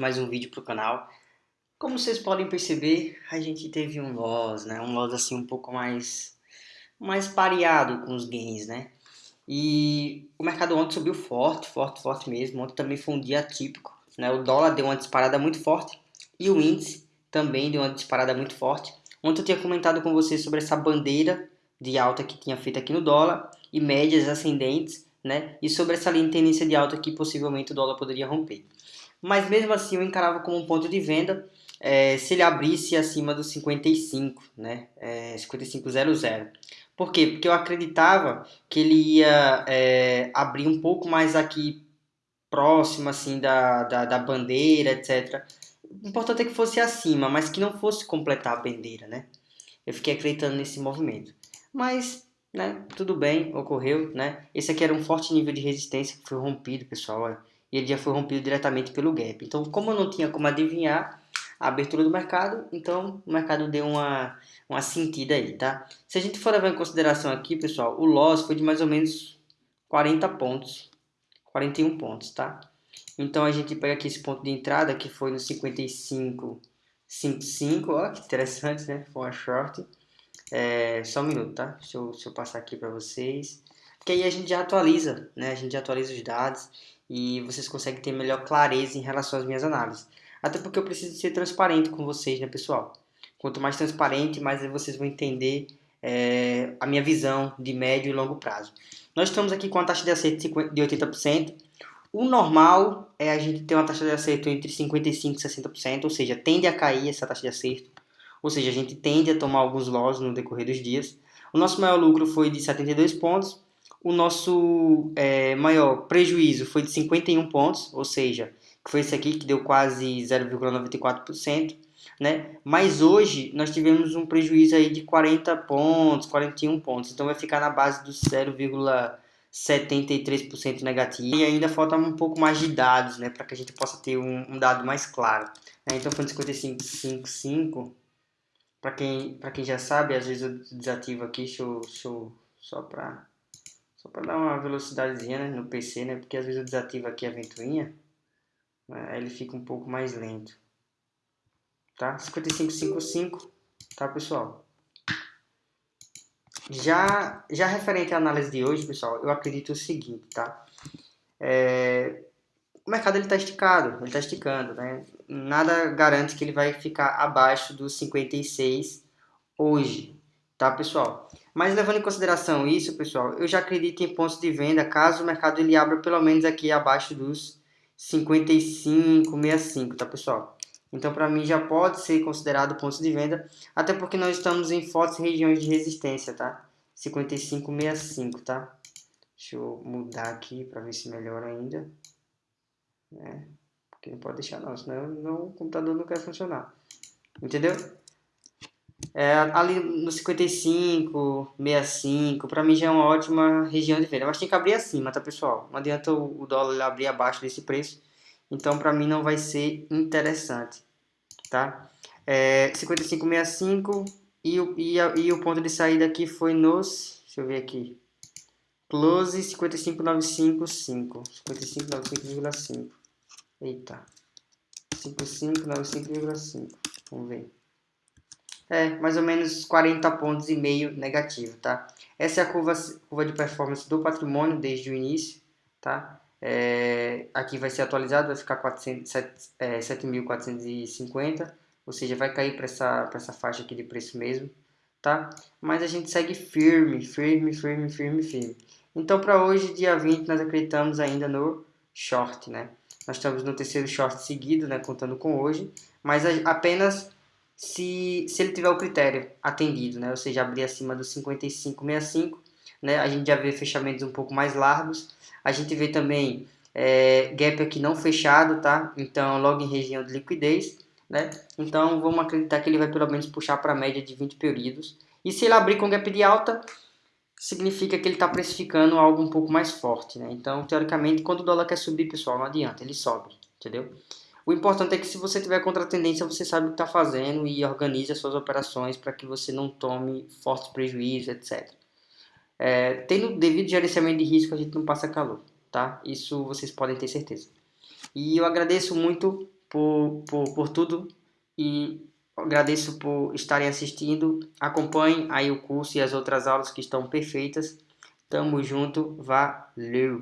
mais um vídeo para o canal. Como vocês podem perceber, a gente teve um loss, né? Um loss assim um pouco mais, mais pareado com os gains, né? E o mercado ontem subiu forte, forte, forte mesmo. Ontem também foi um dia atípico, né? O dólar deu uma disparada muito forte e o índice também deu uma disparada muito forte. Ontem eu tinha comentado com vocês sobre essa bandeira de alta que tinha feito aqui no dólar e médias ascendentes, né? E sobre essa linha de tendência de alta que possivelmente o dólar poderia romper mas mesmo assim eu encarava como um ponto de venda é, se ele abrisse acima dos 55, né, é, 5500. Por quê? Porque eu acreditava que ele ia é, abrir um pouco mais aqui próximo assim da, da, da, bandeira, etc. O importante é que fosse acima, mas que não fosse completar a bandeira, né? Eu fiquei acreditando nesse movimento. Mas, né, tudo bem, ocorreu, né? Esse aqui era um forte nível de resistência que foi rompido, pessoal, olha e ele já foi rompido diretamente pelo gap. Então, como eu não tinha como adivinhar a abertura do mercado, então o mercado deu uma, uma sentida aí, tá? Se a gente for levar em consideração aqui, pessoal, o loss foi de mais ou menos 40 pontos, 41 pontos, tá? Então a gente pega aqui esse ponto de entrada que foi no 55,55, ó, que interessante, né? Foi uma short. É, só um minuto, tá? Deixa eu, deixa eu passar aqui para vocês. Porque aí a gente já atualiza, né? A gente já atualiza os dados e vocês conseguem ter melhor clareza em relação às minhas análises. Até porque eu preciso ser transparente com vocês, né, pessoal? Quanto mais transparente, mais vocês vão entender é, a minha visão de médio e longo prazo. Nós estamos aqui com a taxa de acerto de 80%. O normal é a gente ter uma taxa de acerto entre 55% e 60%, ou seja, tende a cair essa taxa de acerto. Ou seja, a gente tende a tomar alguns loss no decorrer dos dias. O nosso maior lucro foi de 72 pontos o nosso é, maior prejuízo foi de 51 pontos, ou seja, que foi esse aqui que deu quase 0,94%, né? Mas hoje nós tivemos um prejuízo aí de 40 pontos, 41 pontos, então vai ficar na base dos 0,73% negativo. E ainda falta um pouco mais de dados, né, para que a gente possa ter um, um dado mais claro. Né? Então foi de 55,55. Para quem, quem já sabe, às vezes eu desativo aqui, deixa eu, deixa eu só para só para dar uma velocidadezinha né, no PC, né? Porque às vezes eu desativo aqui a ventoinha. Né, aí ele fica um pouco mais lento. Tá? 5555, tá pessoal? Já, já referente à análise de hoje, pessoal, eu acredito o seguinte, tá? É, o mercado ele está esticado, ele está esticando, né? Nada garante que ele vai ficar abaixo dos 56 hoje, tá pessoal? Mas levando em consideração isso, pessoal, eu já acredito em pontos de venda caso o mercado ele abra pelo menos aqui abaixo dos 55, 65, tá pessoal? Então para mim já pode ser considerado pontos de venda, até porque nós estamos em fortes regiões de resistência, tá? 55, 65, tá? Deixa eu mudar aqui para ver se melhora ainda. Né? Porque não pode deixar não, senão não, o computador não quer funcionar. Entendeu? É, ali no 55, 65, para mim já é uma ótima região de venda. Mas tem que abrir acima, tá pessoal? Não adianta o, dólar abrir abaixo desse preço. Então para mim não vai ser interessante, tá? É, 55, 65 e o, e, a, e o ponto de saída aqui foi nos... Deixa eu ver aqui. Close 55,955. 55,95,5. Eita. 55,95,5. Vamos ver. É, mais ou menos 40 pontos e meio negativo, tá? Essa é a curva, curva de performance do patrimônio desde o início, tá? É, aqui vai ser atualizado, vai ficar 7.450, é, ou seja, vai cair para essa, essa faixa aqui de preço mesmo, tá? Mas a gente segue firme, firme, firme, firme, firme. Então, para hoje, dia 20, nós acreditamos ainda no short, né? Nós estamos no terceiro short seguido, né, contando com hoje, mas apenas se, se ele tiver o critério atendido, né? ou seja, abrir acima dos 55,65, né? a gente já vê fechamentos um pouco mais largos, a gente vê também é, gap aqui não fechado, tá? então logo em região de liquidez, né? então vamos acreditar que ele vai pelo menos puxar para a média de 20 períodos, e se ele abrir com gap de alta, significa que ele está precificando algo um pouco mais forte, né? Então, teoricamente, quando o dólar quer subir, pessoal, não adianta, ele sobe, entendeu? O importante é que se você tiver contra a tendência, você sabe o que está fazendo e organize as suas operações para que você não tome fortes prejuízos, etc. É, tendo devido gerenciamento de risco, a gente não passa calor, tá? Isso vocês podem ter certeza. E eu agradeço muito por, por, por tudo e agradeço por estarem assistindo. Acompanhem aí o curso e as outras aulas que estão perfeitas. Tamo junto, valeu!